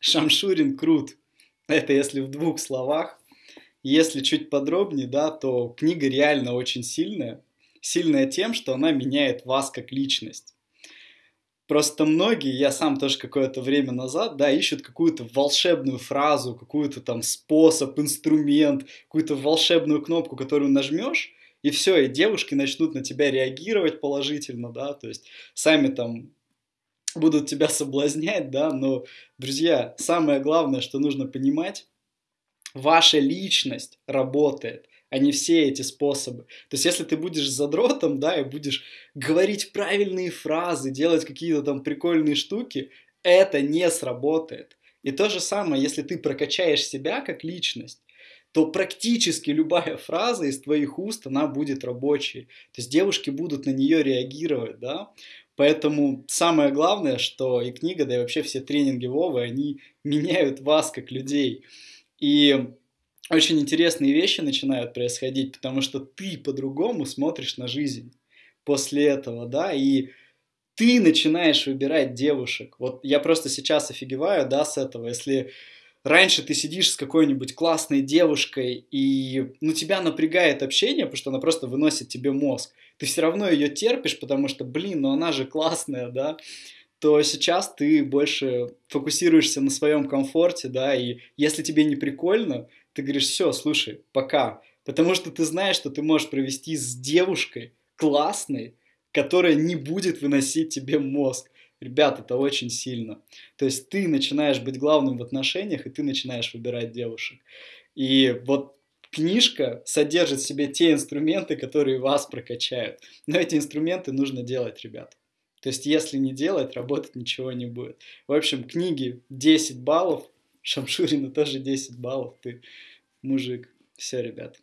Шамшурин крут. Это если в двух словах. Если чуть подробнее, да, то книга реально очень сильная. Сильная тем, что она меняет вас как личность. Просто многие, я сам тоже какое-то время назад, да, ищут какую-то волшебную фразу, какую-то там способ, инструмент, какую-то волшебную кнопку, которую нажмешь, и все, и девушки начнут на тебя реагировать положительно, да, то есть сами там будут тебя соблазнять, да, но, друзья, самое главное, что нужно понимать, ваша личность работает, а не все эти способы. То есть, если ты будешь задротом, да, и будешь говорить правильные фразы, делать какие-то там прикольные штуки, это не сработает. И то же самое, если ты прокачаешь себя как личность, то практически любая фраза из твоих уст, она будет рабочей. То есть девушки будут на нее реагировать, да. Поэтому самое главное, что и книга, да и вообще все тренинги Вовы, они меняют вас как людей. И очень интересные вещи начинают происходить, потому что ты по-другому смотришь на жизнь после этого, да, и ты начинаешь выбирать девушек. Вот я просто сейчас офигеваю, да, с этого, если раньше ты сидишь с какой-нибудь классной девушкой, и, ну, тебя напрягает общение, потому что она просто выносит тебе мозг, ты все равно ее терпишь, потому что, блин, ну она же классная, да, то сейчас ты больше фокусируешься на своем комфорте, да, и если тебе не прикольно, ты говоришь, все, слушай, пока, потому что ты знаешь, что ты можешь провести с девушкой классной, которая не будет выносить тебе мозг. Ребят, это очень сильно. То есть ты начинаешь быть главным в отношениях, и ты начинаешь выбирать девушек. И вот книжка содержит в себе те инструменты, которые вас прокачают. Но эти инструменты нужно делать, ребят. То есть, если не делать, работать ничего не будет. В общем, книги 10 баллов, Шамшурина тоже 10 баллов, ты мужик. Все, ребят.